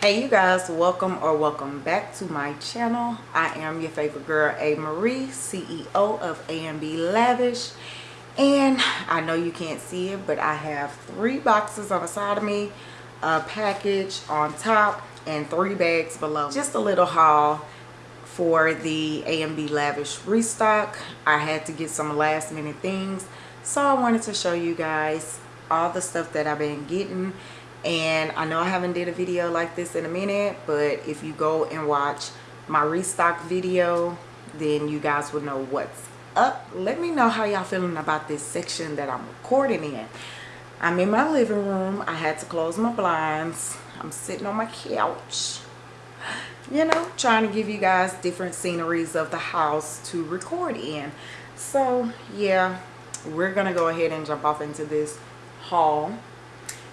hey you guys welcome or welcome back to my channel. I am your favorite girl a. Marie ceo of AMB lavish. And i know you can't see it but i have three boxes on the side of me a package on top and three bags below. Just a little haul for the AMB lavish restock. I had to get some last minute things so i wanted to show you guys all the stuff that i've been getting and I know I haven't did a video like this in a minute but if you go and watch my restock video then you guys will know what's up. Let me know how y'all feeling about this section that I'm recording in. I'm in my living room. I had to close my blinds. I'm sitting on my couch you know trying to give you guys different sceneries of the house to record in. So yeah we're gonna go ahead and jump off into this haul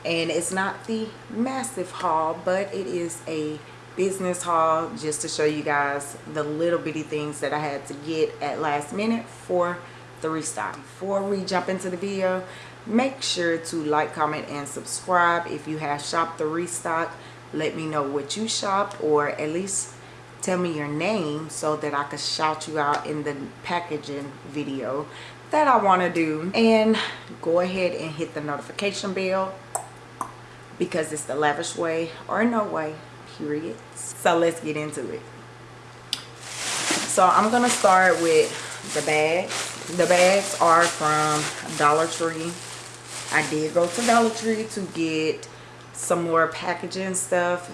and it's not the massive haul but it is a business haul just to show you guys the little bitty things that I had to get at last minute for the restock. Before we jump into the video, make sure to like, comment, and subscribe. If you have shopped the restock, let me know what you shopped or at least tell me your name so that I could shout you out in the packaging video that I want to do. And go ahead and hit the notification bell because it's the lavish way or no way period. So let's get into it. So i'm gonna start with the bags the bags are from dollar tree. I did go to dollar tree to get some more packaging stuff.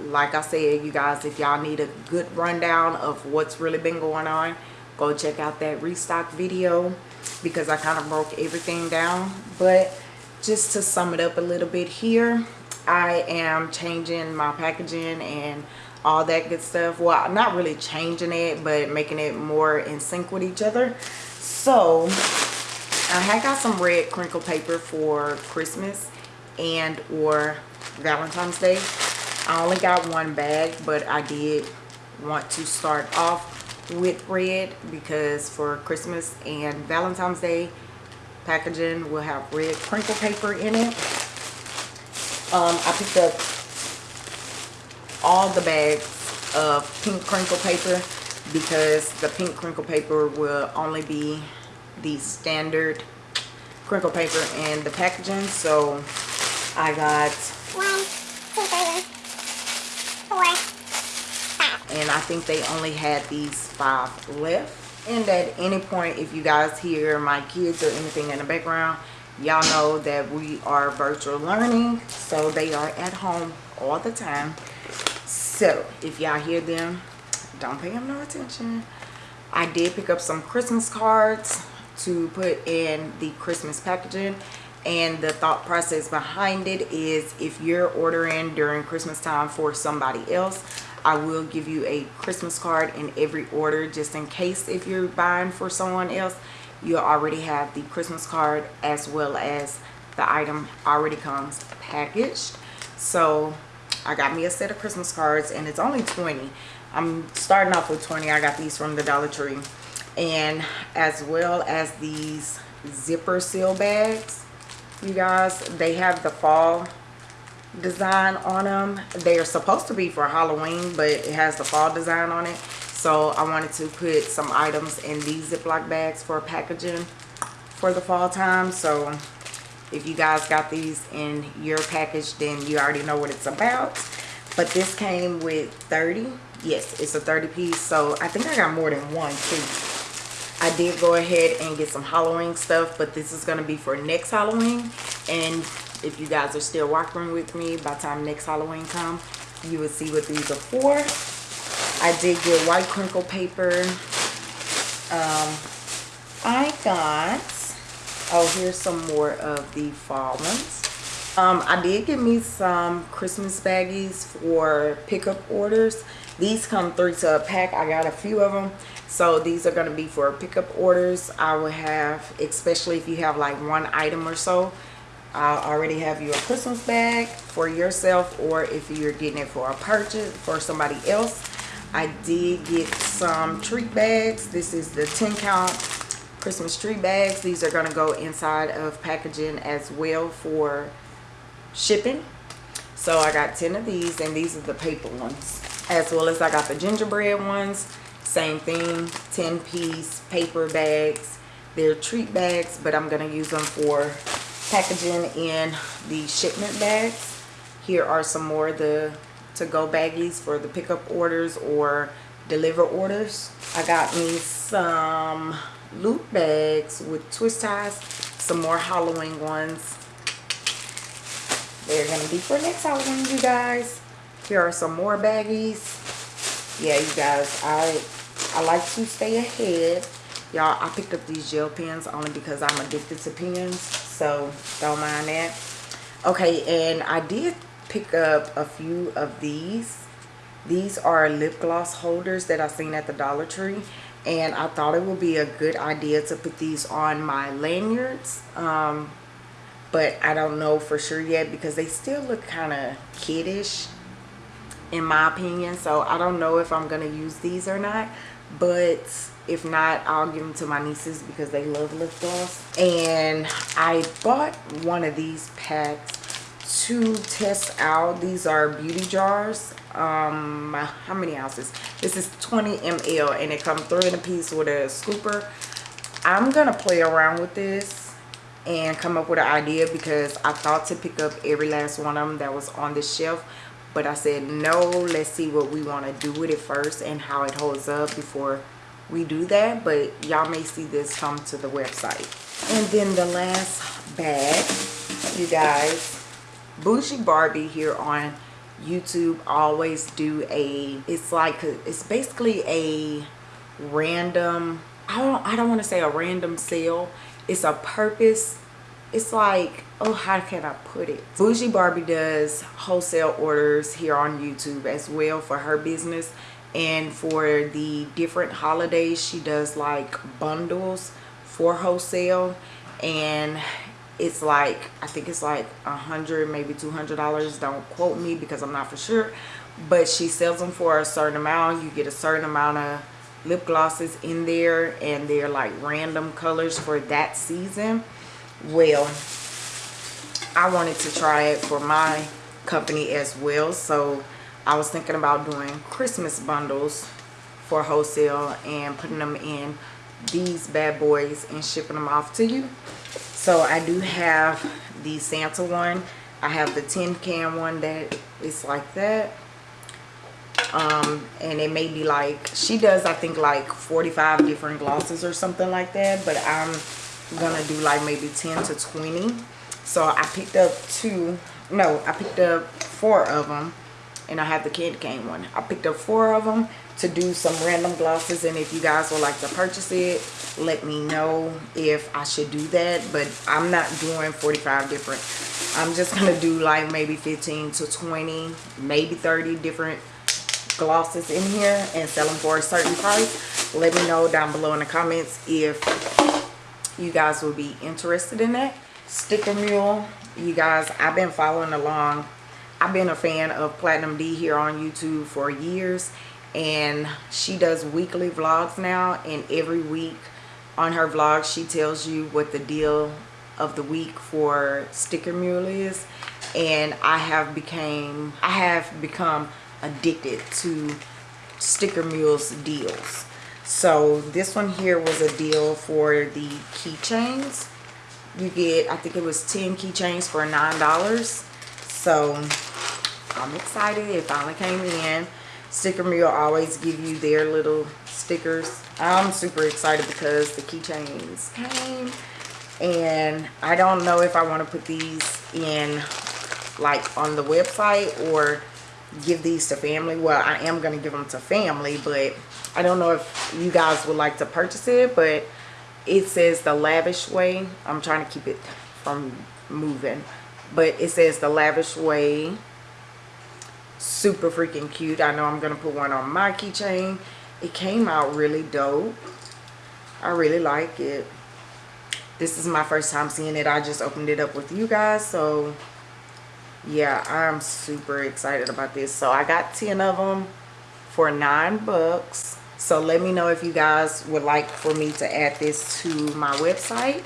Like i said you guys if y'all need a good rundown of what's really been going on go check out that restock video because i kind of broke everything down. But just to sum it up a little bit here i am changing my packaging and all that good stuff. Well not really changing it but making it more in sync with each other. So i had got some red crinkle paper for christmas and or valentine's day. I only got one bag but i did want to start off with red because for christmas and valentine's day packaging will have red crinkle paper in it. Um, I picked up all the bags of pink crinkle paper because the pink crinkle paper will only be the standard crinkle paper in the packaging. So I got one, two, three, four, five. And I think they only had these five left and at any point if you guys hear my kids or anything in the background y'all know that we are virtual learning so they are at home all the time. So if y'all hear them don't pay them no attention. I did pick up some christmas cards to put in the christmas packaging and the thought process behind it is if you're ordering during christmas time for somebody else I will give you a Christmas card in every order just in case if you're buying for someone else you already have the Christmas card as well as the item already comes packaged. So I got me a set of Christmas cards and it's only 20 I'm starting off with 20 I got these from the Dollar Tree. And as well as these zipper seal bags you guys they have the fall design on them they are supposed to be for halloween but it has the fall design on it. So i wanted to put some items in these ziploc bags for packaging for the fall time. So if you guys got these in your package then you already know what it's about. But this came with 30 yes it's a 30 piece. So i think i got more than one too. I did go ahead and get some halloween stuff but this is going to be for next halloween. And if you guys are still walking with me by time next halloween come you will see what these are for. I did get white crinkle paper. Um i got oh here's some more of the fall ones. Um i did get me some christmas baggies for pickup orders. These come three to a pack. I got a few of them. So these are going to be for pickup orders. I will have especially if you have like one item or so I already have you a Christmas bag for yourself or if you're getting it for a purchase for somebody else. I did get some treat bags. This is the 10 count Christmas tree bags. These are going to go inside of packaging as well for shipping. so i got 10 of these and these are the paper ones as well as i got the gingerbread ones same thing 10 piece paper bags they're treat bags but i'm going to use them for packaging in the shipment bags. Here are some more the to go baggies for the pickup orders or deliver orders. I got me some loop bags with twist ties some more halloween ones. They're gonna be for next halloween you guys. Here are some more baggies. Yeah you guys i i like to stay ahead. Y'all i picked up these gel pens only because i'm addicted to pens so don't mind that. Okay and i did pick up a few of these. These are lip gloss holders that i seen at the dollar tree and i thought it would be a good idea to put these on my lanyards um, but i don't know for sure yet because they still look kind of kiddish in my opinion so i don't know if i'm gonna use these or not but if not i'll give them to my nieces because they love lip gloss and i bought one of these packs to test out. These are beauty jars. Um how many ounces? This is 20 ml and it comes three in a piece with a scooper. I'm gonna play around with this and come up with an idea because i thought to pick up every last one of them that was on the shelf but i said no let's see what we want to do with it first and how it holds up before we do that but y'all may see this come to the website. And then the last bag you guys Bougie Barbie here on YouTube always do a it's like a, it's basically a random I don't I don't want to say a random sale. It's a purpose it's like oh how can I put it? Bougie Barbie does wholesale orders here on YouTube as well for her business. And for the different holidays she does like bundles for wholesale. And it's like i think it's like a hundred maybe two hundred dollars. Don't quote me because i'm not for sure. But she sells them for a certain amount. You get a certain amount of lip glosses in there and they're like random colors for that season well i wanted to try it for my company as well so i was thinking about doing christmas bundles for wholesale and putting them in these bad boys and shipping them off to you. So i do have the santa one. I have the tin can one that is like that. Um and it may be like she does i think like 45 different glosses or something like that but i'm gonna do like maybe 10 to 20 so i picked up two no i picked up four of them and i have the candy cane one. I picked up four of them to do some random glosses and if you guys would like to purchase it let me know if I should do that but I'm not doing 45 different. I'm just gonna do like maybe 15 to 20 maybe 30 different glosses in here and sell them for a certain price. Let me know down below in the comments if you guys will be interested in that. Sticker mule you guys I've been following along. I've been a fan of Platinum D here on YouTube for years and she does weekly vlogs now and every week on her vlog she tells you what the deal of the week for sticker mule is and i have became i have become addicted to sticker mules deals so this one here was a deal for the keychains. You get i think it was 10 keychains for nine dollars. So i'm excited. It finally came in. Sticker mule always give you their little stickers. I'm super excited because the keychains came. And i don't know if i want to put these in like on the website or give these to family. Well i am going to give them to family but i don't know if you guys would like to purchase it but it says the lavish way. I'm trying to keep it from moving. But it says the lavish way. Super freaking cute. I know i'm gonna put one on my keychain. It came out really dope. I really like it. This is my first time seeing it. I just opened it up with you guys so yeah i'm super excited about this. So i got 10 of them for nine bucks so let me know if you guys would like for me to add this to my website.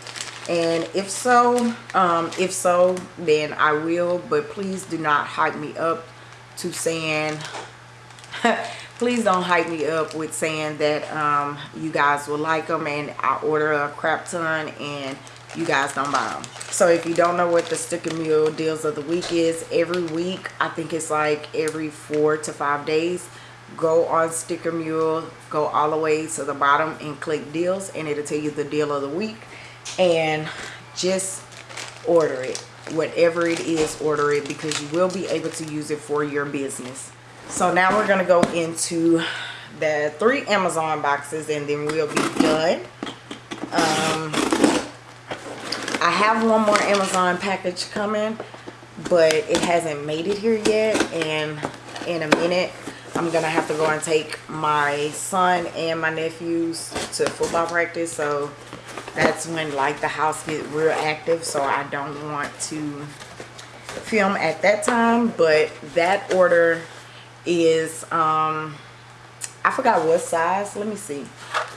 And if so um if so then i will but please do not hype me up to saying please don't hype me up with saying that um you guys will like them and i order a crap ton and you guys don't buy them so if you don't know what the stick sticker mule deals of the week is every week i think it's like every four to five days go on sticker mule go all the way to the bottom and click deals and it'll tell you the deal of the week. And just order it. Whatever it is order it because you will be able to use it for your business. So now we're going to go into the three amazon boxes and then we'll be done. Um, i have one more amazon package coming but it hasn't made it here yet and in a minute i'm gonna have to go and take my son and my nephews to football practice so that's when like the house get real active so I don't want to film at that time but that order is um I forgot what size let me see.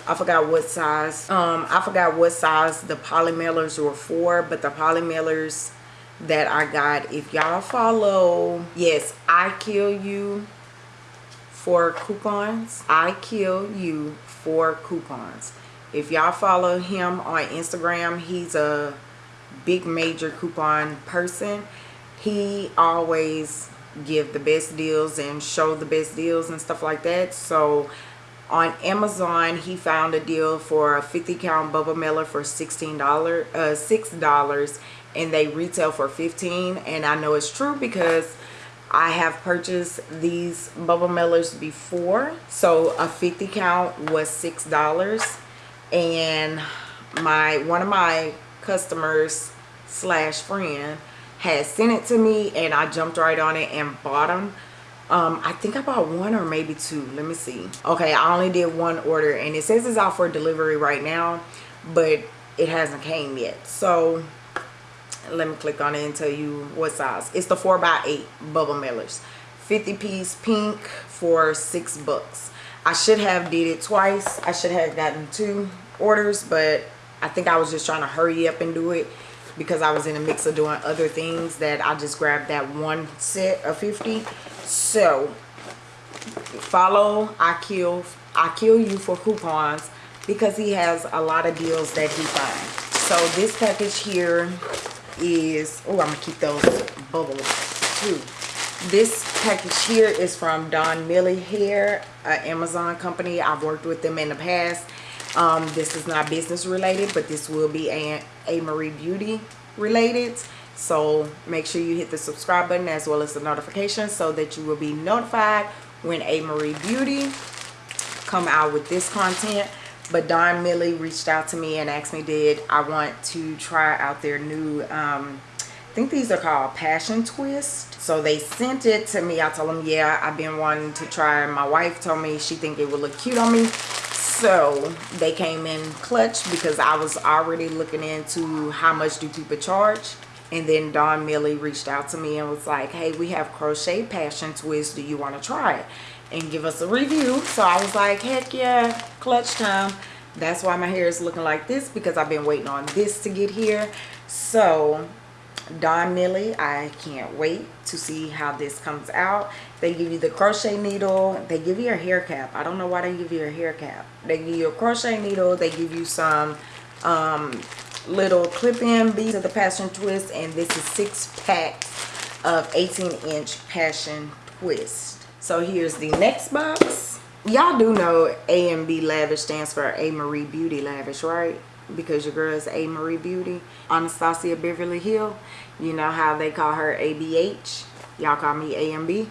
I forgot what size um I forgot what size the poly mailers were for but the poly mailers that I got if y'all follow yes I kill you for coupons I kill you for coupons. If y'all follow him on instagram he's a big major coupon person. He always give the best deals and show the best deals and stuff like that. So on amazon he found a deal for a 50 count bubble mailer for 16 dollars uh six dollars and they retail for 15 and i know it's true because I have purchased these bubble mailers before so a 50 count was six dollars. And my one of my customers slash friend had sent it to me and I jumped right on it and bought them um, I think I bought one or maybe two let me see. Okay I only did one order and it says it's out for delivery right now but it hasn't came yet. So let me click on it and tell you what size it's the 4 by 8 bubble mailers 50 piece pink for six bucks I should have did it twice. I should have gotten two orders, but I think I was just trying to hurry up and do it because I was in a mix of doing other things that I just grabbed that one set of 50. So follow I kill I kill you for coupons because he has a lot of deals that he finds. So this package here is oh I'm gonna keep those bubbles too this package here is from Don Millie Hair, an Amazon company. I've worked with them in the past. Um, this is not business related, but this will be a, a Marie Beauty related. So make sure you hit the subscribe button as well as the notification so that you will be notified when a Marie Beauty come out with this content. But Don Millie reached out to me and asked me did I want to try out their new um, I think these are called Passion Twist. So they sent it to me. I told them, yeah, I've been wanting to try. My wife told me she think it would look cute on me. So they came in clutch because I was already looking into how much do people charge. And then Don Millie reached out to me and was like, hey, we have Crochet Passion Twist. Do you want to try it? And give us a review. So I was like, heck yeah, clutch time. That's why my hair is looking like this because I've been waiting on this to get here. So Don Millie. I can't wait to see how this comes out. They give you the crochet needle. They give you a hair cap. I don't know why they give you a hair cap. They give you a crochet needle. They give you some um, little clip-in beads of the passion twist. And this is six packs of 18 inch passion twist. So here's the next box. Y'all do know AMB Lavish stands for A Marie Beauty Lavish, right? because your girl is A. Marie Beauty. Anastasia Beverly Hill. You know how they call her ABH. Y'all call me AMB.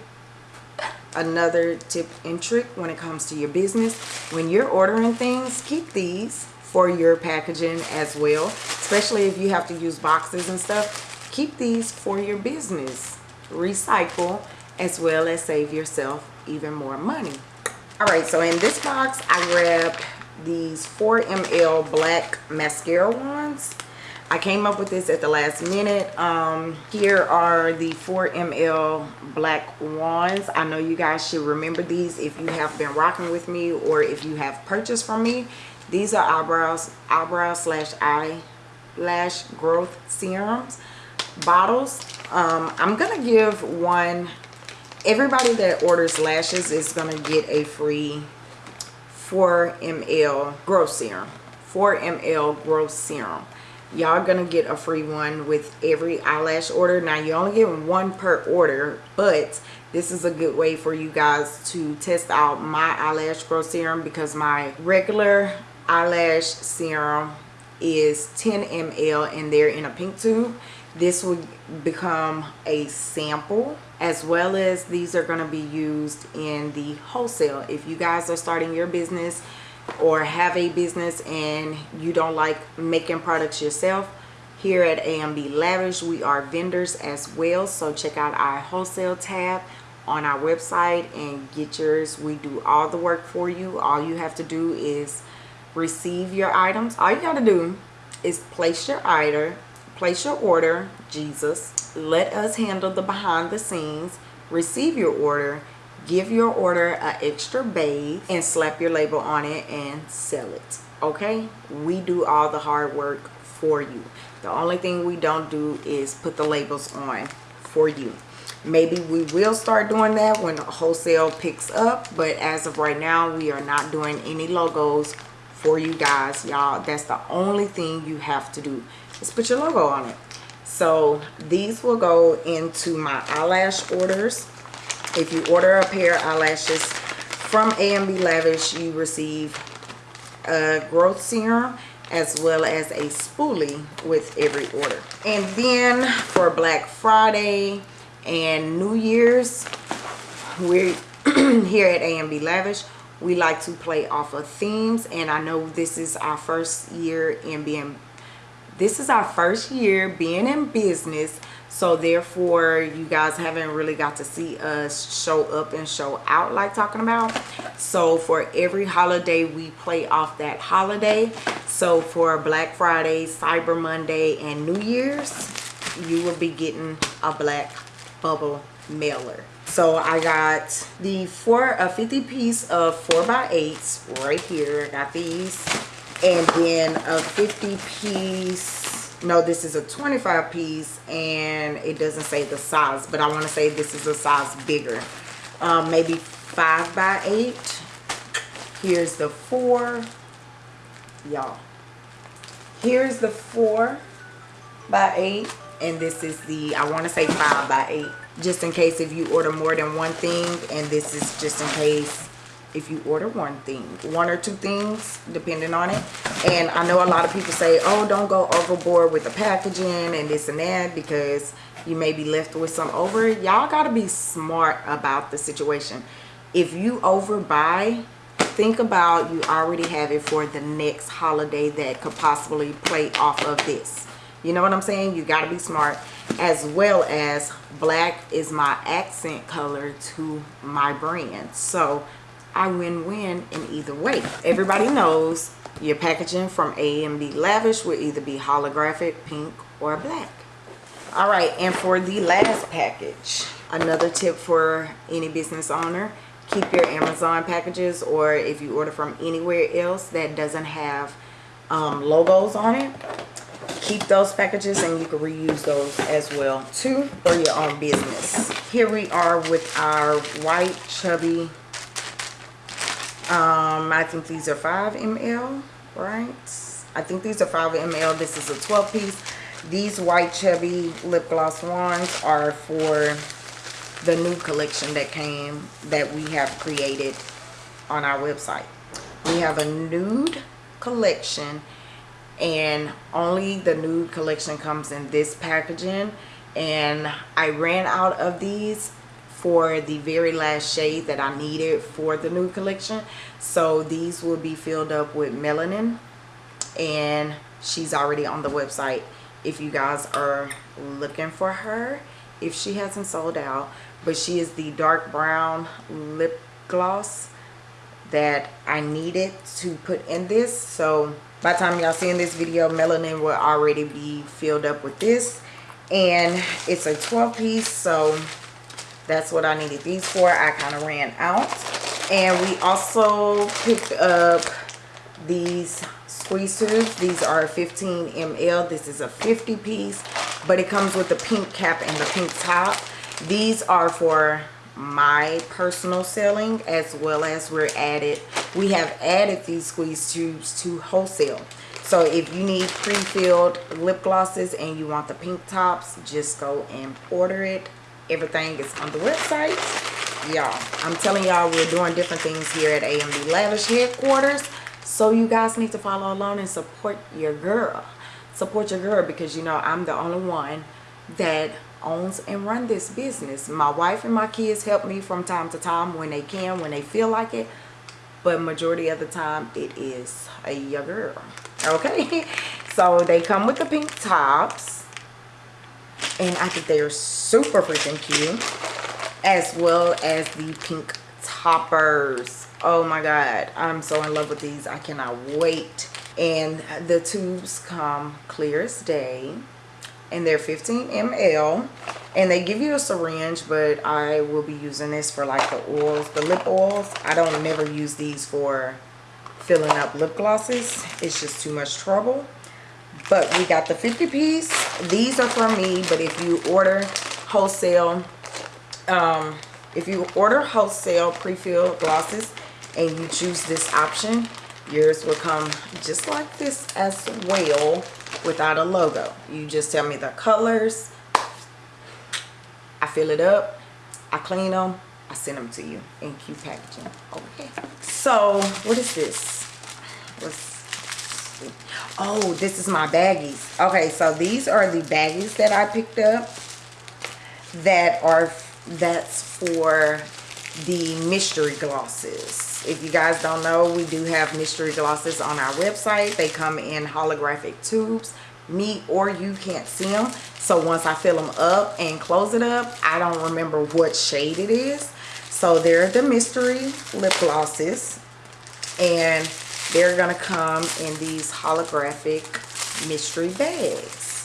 Another tip and trick when it comes to your business. When you're ordering things, keep these for your packaging as well. Especially if you have to use boxes and stuff. Keep these for your business. Recycle as well as save yourself even more money. Alright, so in this box, I grabbed these 4 ml black mascara wands I came up with this at the last minute. Um, here are the 4 ml black wands. I know you guys should remember these if you have been rocking with me or if you have purchased from me. These are eyebrows, eyebrow slash eye lash growth serums bottles um, i'm gonna give one everybody that orders lashes is gonna get a free 4 ml growth serum. 4 ml growth serum. Y'all gonna get a free one with every eyelash order. Now you only get one per order but this is a good way for you guys to test out my eyelash growth serum because my regular eyelash serum is 10 ml and they're in a pink tube this will become a sample as well as these are going to be used in the wholesale. If you guys are starting your business or have a business and you don't like making products yourself here at AMB Lavish we are vendors as well. So check out our wholesale tab on our website and get yours. We do all the work for you. All you have to do is receive your items. All you got to do is place your order place your order jesus. Let us handle the behind the scenes. Receive your order. Give your order an extra bathe and slap your label on it and sell it. Okay? We do all the hard work for you. The only thing we don't do is put the labels on for you. Maybe we will start doing that when wholesale picks up but as of right now we are not doing any logos for you guys y'all. That's the only thing you have to do is put your logo on it so these will go into my eyelash orders if you order a pair of eyelashes from AMB Lavish, you receive a growth serum as well as a spoolie with every order. And then for Black Friday and New Year's, we're here at AMB Lavish, we like to play off of themes. And I know this is our first year in being, this is our first year being in business so therefore you guys haven't really got to see us show up and show out like talking about. So for every holiday we play off that holiday. So for black friday cyber monday and new year's you will be getting a black bubble mailer. So i got the four a 50 piece of four by eights right here. I got these and then a 50 piece no this is a 25 piece and it doesn't say the size but i want to say this is a size bigger. Um, maybe five by eight. Here's the four. Y'all here's the four by eight and this is the i want to say five by eight just in case if you order more than one thing and this is just in case if you order one thing one or two things depending on it. And i know a lot of people say oh don't go overboard with the packaging and this and that because you may be left with some over. Y'all got to be smart about the situation. If you overbuy think about you already have it for the next holiday that could possibly play off of this. You know what i'm saying? You got to be smart. As well as black is my accent color to my brand. So I win-win in either way. Everybody knows your packaging from AMB Lavish will either be holographic, pink, or black. All right, and for the last package, another tip for any business owner, keep your Amazon packages or if you order from anywhere else that doesn't have um, logos on it, keep those packages and you can reuse those as well too for your own business. Here we are with our white chubby um i think these are 5 ml right? I think these are 5 ml this is a 12 piece. These white chubby lip gloss ones are for the new collection that came that we have created on our website. We have a nude collection and only the nude collection comes in this packaging. And i ran out of these for the very last shade that I needed for the new collection. So these will be filled up with melanin and she's already on the website if you guys are looking for her if she hasn't sold out. But she is the dark brown lip gloss that I needed to put in this. So by the time y'all seeing this video melanin will already be filled up with this. And it's a 12 piece so that's what I needed these for. I kind of ran out. And we also picked up these squeeze tubes these are 15 ml this is a 50 piece but it comes with the pink cap and the pink top. These are for my personal selling as well as we're added we have added these squeeze tubes to wholesale. So if you need pre-filled lip glosses and you want the pink tops just go and order it everything is on the website. Y'all i'm telling y'all we're doing different things here at amb lavish headquarters. So you guys need to follow along and support your girl. Support your girl because you know i'm the only one that owns and run this business. My wife and my kids help me from time to time when they can when they feel like it. But majority of the time it is a your girl. Okay? So they come with the pink tops and i think they are super freaking cute as well as the pink toppers. Oh my god i'm so in love with these. I cannot wait. And the tubes come clear as day and they're 15 ml and they give you a syringe but i will be using this for like the oils the lip oils. I don't never use these for filling up lip glosses. It's just too much trouble but we got the 50 piece these are from me but if you order wholesale um if you order wholesale pre-filled glosses and you choose this option yours will come just like this as well without a logo. You just tell me the colors. I fill it up. I clean them. I send them to you in cute packaging. Okay. So, what is this? What's Oh, this is my baggies. Okay, so these are the baggies that I picked up that are that's for the mystery glosses. If you guys don't know we do have mystery glosses on our website. They come in holographic tubes. Me or you can't see them so once i fill them up and close it up i don't remember what shade it is. So they're the mystery lip glosses. And they're gonna come in these holographic mystery bags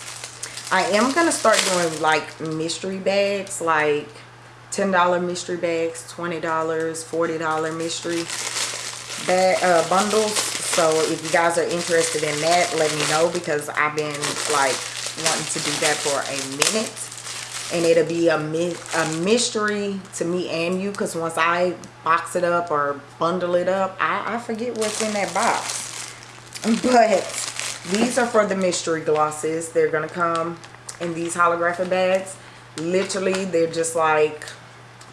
i am gonna start doing like mystery bags like $10 mystery bags, $20, $40 mystery bag, uh, bundles. So if you guys are interested in that, let me know because I've been like wanting to do that for a minute. And it'll be a, a mystery to me and you because once I box it up or bundle it up, I, I forget what's in that box. But these are for the mystery glosses. They're going to come in these holographic bags. Literally, they're just like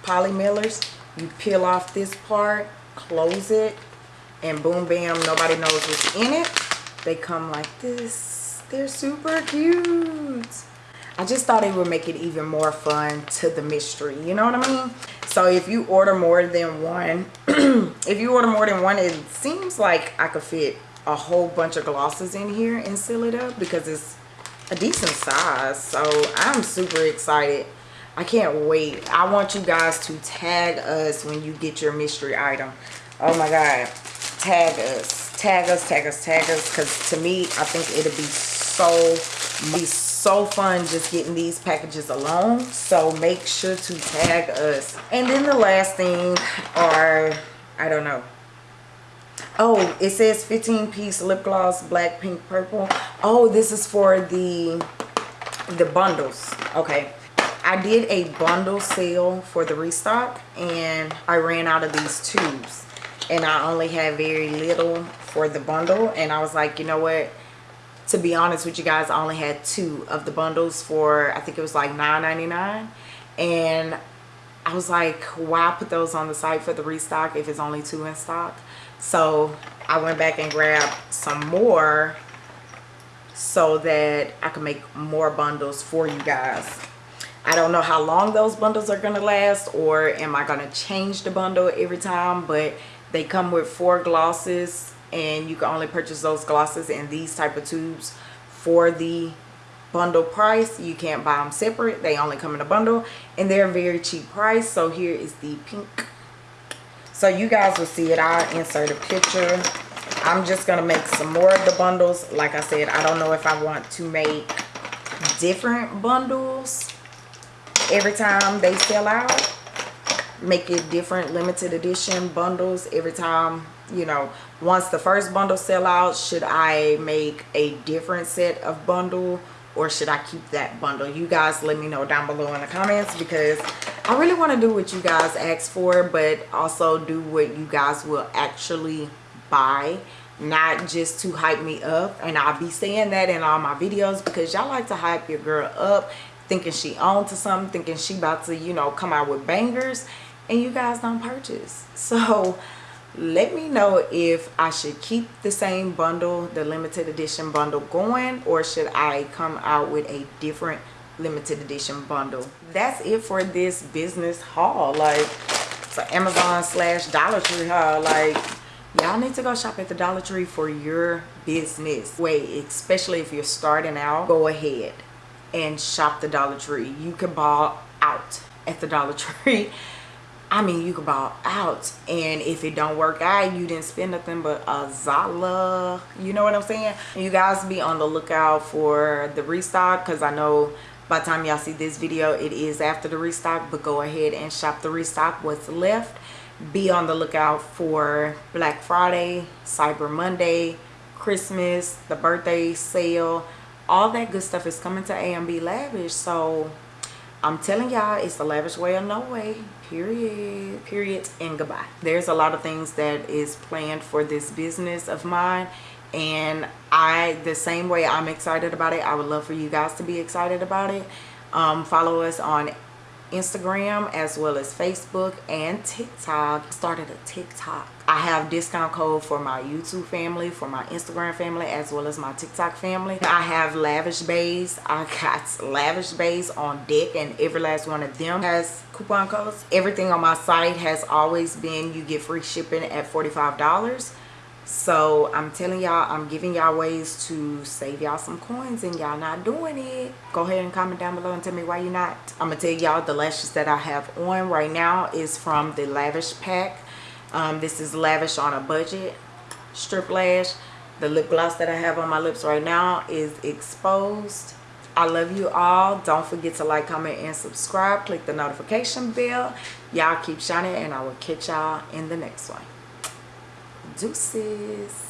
poly mailers you peel off this part close it and boom bam nobody knows what's in it they come like this they're super cute I just thought it would make it even more fun to the mystery you know what I mean so if you order more than one if you order more than one it seems like I could fit a whole bunch of glosses in here and seal it up because it's a decent size so I'm super excited I can't wait. I want you guys to tag us when you get your mystery item. Oh my God. Tag us. Tag us, tag us, tag us. Because to me, I think it'll be so, be so fun just getting these packages alone. So make sure to tag us. And then the last thing are, I don't know. Oh, it says 15 piece lip gloss, black, pink, purple. Oh, this is for the the bundles. Okay I did a bundle sale for the restock and I ran out of these tubes and I only had very little for the bundle and I was like you know what to be honest with you guys I only had two of the bundles for I think it was like $9.99 and I was like why put those on the site for the restock if it's only two in stock? So I went back and grabbed some more so that I can make more bundles for you guys. I don't know how long those bundles are going to last or am I going to change the bundle every time but they come with four glosses and you can only purchase those glosses in these type of tubes for the bundle price. You can't buy them separate. They only come in a bundle and they're a very cheap price. So here is the pink. So you guys will see it. I'll insert a picture. I'm just gonna make some more of the bundles. Like i said i don't know if i want to make different bundles every time they sell out make it different limited edition bundles every time you know. Once the first bundle sell out should i make a different set of bundle or should i keep that bundle? You guys let me know down below in the comments because i really want to do what you guys ask for but also do what you guys will actually buy not just to hype me up. And i'll be saying that in all my videos because y'all like to hype your girl up thinking she on to something thinking she about to you know come out with bangers and you guys don't purchase. So let me know if i should keep the same bundle the limited edition bundle going or should i come out with a different limited edition bundle. That's it for this business haul. Like so amazon slash dollar tree haul. Like y'all need to go shop at the dollar tree for your business wait especially if you're starting out. Go ahead and shop the dollar tree. You can ball out at the dollar tree I mean, you can ball out. And if it don't work out, you didn't spend nothing but a Zala. You know what I'm saying? You guys be on the lookout for the restock because I know by the time y'all see this video, it is after the restock. But go ahead and shop the restock, what's left. Be on the lookout for Black Friday, Cyber Monday, Christmas, the birthday sale. All that good stuff is coming to AMB Lavish. So I'm telling y'all, it's the lavish way or no way. Period. Period. And goodbye. There's a lot of things that is planned for this business of mine. And I, the same way I'm excited about it, I would love for you guys to be excited about it. Um, follow us on Instagram as well as Facebook and TikTok. Started a TikTok. I have discount code for my YouTube family, for my Instagram family, as well as my TikTok family. I have Lavish Bays. I got Lavish Bays on deck and every last one of them has coupon codes. Everything on my site has always been you get free shipping at $45 so i'm telling y'all i'm giving y'all ways to save y'all some coins and y'all not doing it. Go ahead and comment down below and tell me why you're not. I'm gonna tell y'all the lashes that i have on right now is from the lavish pack. Um, this is lavish on a budget strip lash. The lip gloss that i have on my lips right now is exposed. I love you all. Don't forget to like comment and subscribe. Click the notification bell. Y'all keep shining and i will catch y'all in the next one Deuces.